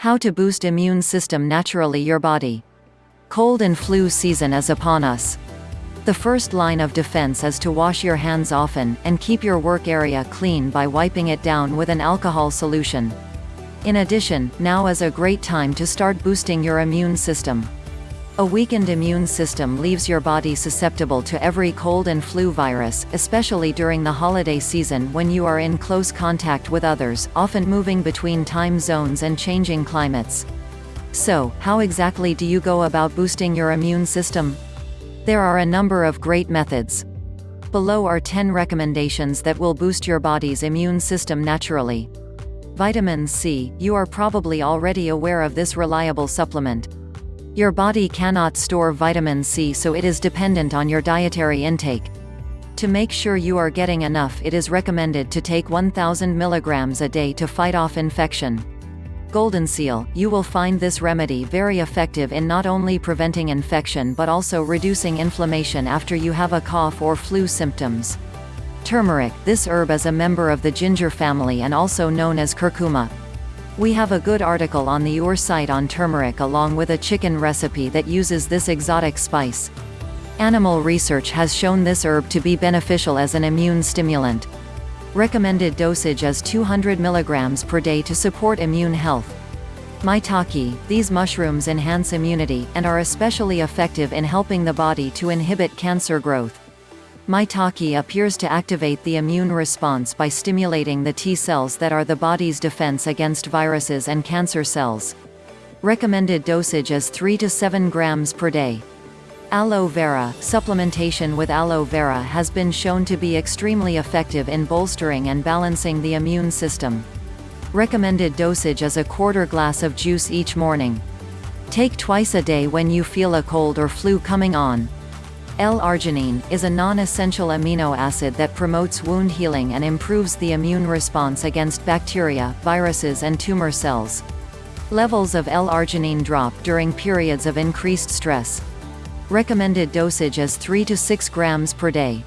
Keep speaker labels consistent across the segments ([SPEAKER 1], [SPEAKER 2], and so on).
[SPEAKER 1] How to boost immune system naturally your body. Cold and flu season is upon us. The first line of defense is to wash your hands often, and keep your work area clean by wiping it down with an alcohol solution. In addition, now is a great time to start boosting your immune system. A weakened immune system leaves your body susceptible to every cold and flu virus, especially during the holiday season when you are in close contact with others, often moving between time zones and changing climates. So, how exactly do you go about boosting your immune system? There are a number of great methods. Below are 10 recommendations that will boost your body's immune system naturally. Vitamin C, you are probably already aware of this reliable supplement. Your body cannot store vitamin C so it is dependent on your dietary intake. To make sure you are getting enough it is recommended to take 1000 mg a day to fight off infection. Golden Seal, you will find this remedy very effective in not only preventing infection but also reducing inflammation after you have a cough or flu symptoms. Turmeric, this herb is a member of the ginger family and also known as curcuma. We have a good article on the UR site on turmeric along with a chicken recipe that uses this exotic spice. Animal research has shown this herb to be beneficial as an immune stimulant. Recommended dosage is 200 mg per day to support immune health. Maitake, these mushrooms enhance immunity, and are especially effective in helping the body to inhibit cancer growth. Maitake appears to activate the immune response by stimulating the T cells that are the body's defense against viruses and cancer cells. Recommended dosage is 3 to 7 grams per day. Aloe vera, supplementation with aloe vera has been shown to be extremely effective in bolstering and balancing the immune system. Recommended dosage is a quarter glass of juice each morning. Take twice a day when you feel a cold or flu coming on. L-arginine, is a non-essential amino acid that promotes wound healing and improves the immune response against bacteria, viruses and tumor cells. Levels of L-arginine drop during periods of increased stress. Recommended dosage is 3 to 6 grams per day.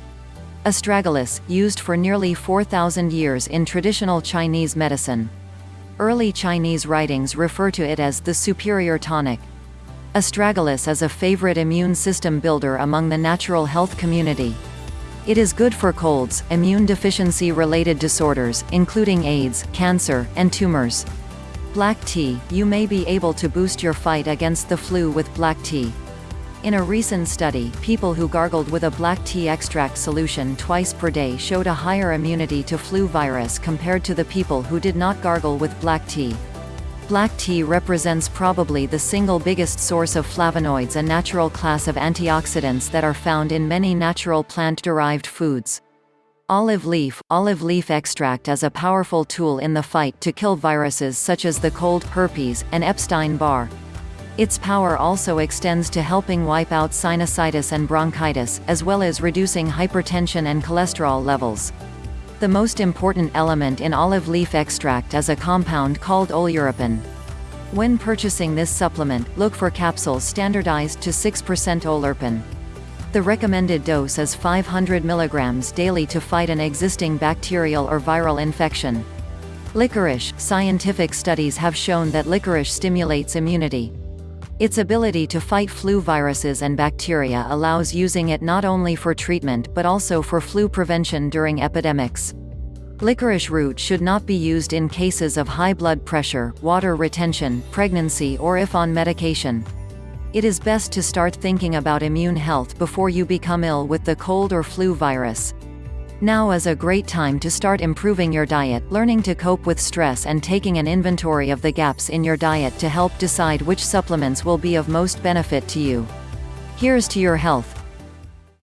[SPEAKER 1] Astragalus, used for nearly 4,000 years in traditional Chinese medicine. Early Chinese writings refer to it as the superior tonic. Astragalus is a favorite immune system builder among the natural health community. It is good for colds, immune deficiency-related disorders, including AIDS, cancer, and tumors. Black tea, you may be able to boost your fight against the flu with black tea. In a recent study, people who gargled with a black tea extract solution twice per day showed a higher immunity to flu virus compared to the people who did not gargle with black tea. Black tea represents probably the single biggest source of flavonoids a natural class of antioxidants that are found in many natural plant-derived foods. Olive leaf Olive leaf extract is a powerful tool in the fight to kill viruses such as the cold, herpes, and Epstein-Barr. Its power also extends to helping wipe out sinusitis and bronchitis, as well as reducing hypertension and cholesterol levels. The most important element in olive leaf extract is a compound called oleuropein. When purchasing this supplement, look for capsules standardized to 6% oleuropein. The recommended dose is 500 mg daily to fight an existing bacterial or viral infection. Licorice, scientific studies have shown that licorice stimulates immunity. Its ability to fight flu viruses and bacteria allows using it not only for treatment but also for flu prevention during epidemics. Licorice root should not be used in cases of high blood pressure, water retention, pregnancy or if on medication. It is best to start thinking about immune health before you become ill with the cold or flu virus. Now is a great time to start improving your diet, learning to cope with stress and taking an inventory of the gaps in your diet to help decide which supplements will be of most benefit to you. Here's to your health.